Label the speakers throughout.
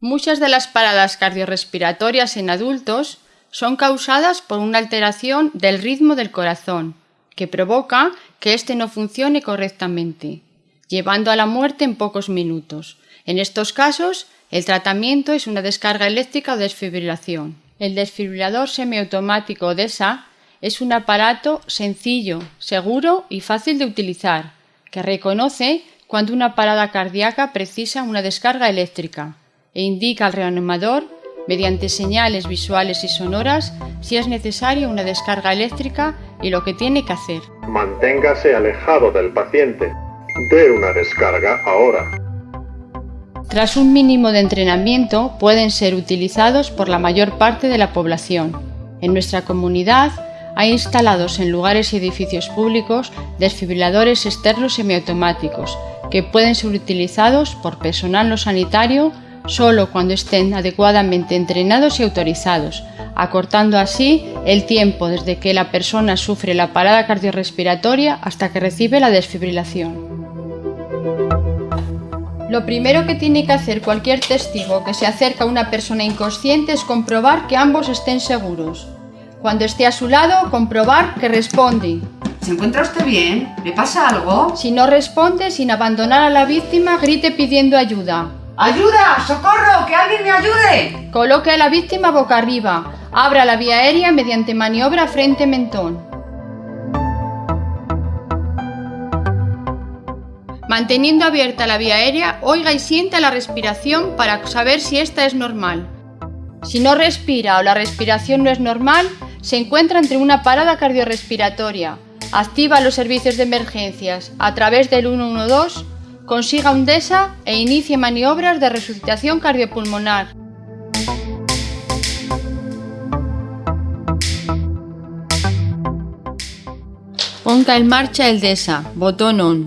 Speaker 1: Muchas de las paradas cardiorrespiratorias en adultos son causadas por una alteración del ritmo del corazón, que provoca que éste no funcione correctamente, llevando a la muerte en pocos minutos. En estos casos, el tratamiento es una descarga eléctrica o desfibrilación. El desfibrilador semiautomático DESA es un aparato sencillo, seguro y fácil de utilizar, que reconoce cuando una parada cardíaca precisa una descarga eléctrica e indica al reanimador, mediante señales visuales y sonoras, si es necesaria una descarga eléctrica y lo que tiene que hacer.
Speaker 2: Manténgase alejado del paciente. Dé una descarga ahora.
Speaker 1: Tras un mínimo de entrenamiento pueden ser utilizados por la mayor parte de la población. En nuestra comunidad hay instalados en lugares y edificios públicos desfibriladores externos semiautomáticos que pueden ser utilizados por personal no sanitario solo cuando estén adecuadamente entrenados y autorizados, acortando así el tiempo desde que la persona sufre la parada cardiorrespiratoria hasta que recibe la desfibrilación. Lo primero que tiene que hacer cualquier testigo que se acerca a una persona inconsciente es comprobar que ambos estén seguros. Cuando esté a su lado, comprobar que responde.
Speaker 3: ¿Se encuentra usted bien? ¿Le pasa algo?
Speaker 1: Si no responde, sin abandonar a la víctima, grite pidiendo ayuda.
Speaker 3: ¡Ayuda! ¡Socorro! ¡Que alguien me ayude!
Speaker 1: Coloque a la víctima boca arriba. Abra la vía aérea mediante maniobra frente-mentón. Manteniendo abierta la vía aérea, oiga y sienta la respiración para saber si esta es normal. Si no respira o la respiración no es normal, se encuentra entre una parada cardiorrespiratoria. Activa los servicios de emergencias a través del 112 consiga un DESA e inicie maniobras de resucitación cardiopulmonar. Ponga en marcha el DESA, botón ON.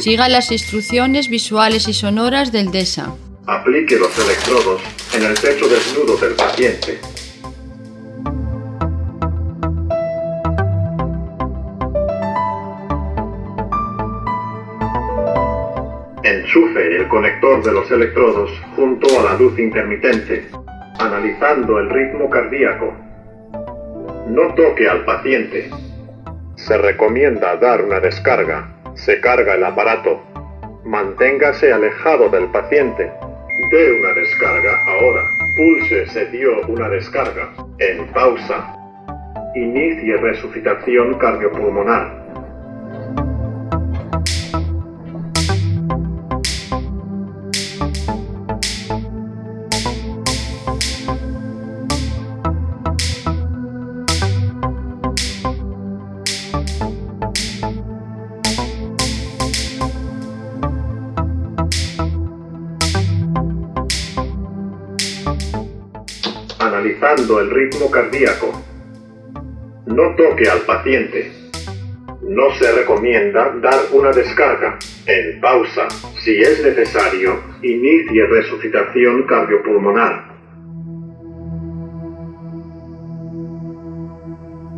Speaker 1: Siga las instrucciones visuales y sonoras del DESA.
Speaker 2: Aplique los electrodos en el pecho desnudo del paciente. Enchufe el conector de los electrodos junto a la luz intermitente, analizando el ritmo cardíaco. No toque al paciente. Se recomienda dar una descarga. Se carga el aparato. Manténgase alejado del paciente. Dé una descarga ahora. Pulse se dio una descarga. En pausa. Inicie resucitación cardiopulmonar. El ritmo cardíaco. No toque al paciente. No se recomienda dar una descarga. En pausa, si es necesario, inicie resucitación cardiopulmonar.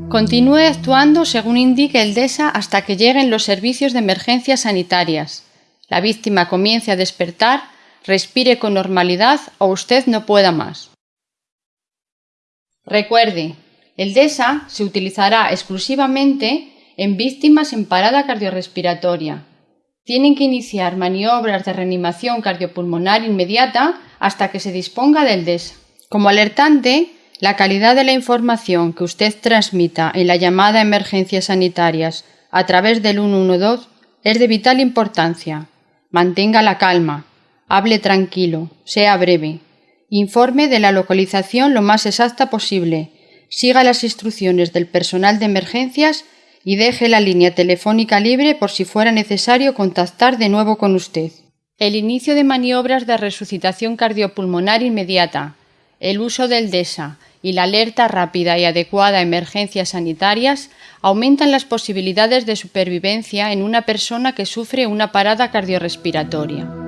Speaker 1: Continúe actuando según indique el DESA hasta que lleguen los servicios de emergencias sanitarias. La víctima comience a despertar, respire con normalidad o usted no pueda más. Recuerde, el DESA se utilizará exclusivamente en víctimas en parada cardiorrespiratoria. Tienen que iniciar maniobras de reanimación cardiopulmonar inmediata hasta que se disponga del DESA. Como alertante, la calidad de la información que usted transmita en la llamada a emergencias sanitarias a través del 112 es de vital importancia. Mantenga la calma, hable tranquilo, sea breve. Informe de la localización lo más exacta posible. Siga las instrucciones del personal de emergencias y deje la línea telefónica libre por si fuera necesario contactar de nuevo con usted. El inicio de maniobras de resucitación cardiopulmonar inmediata, el uso del DESA y la alerta rápida y adecuada a emergencias sanitarias aumentan las posibilidades de supervivencia en una persona que sufre una parada cardiorrespiratoria.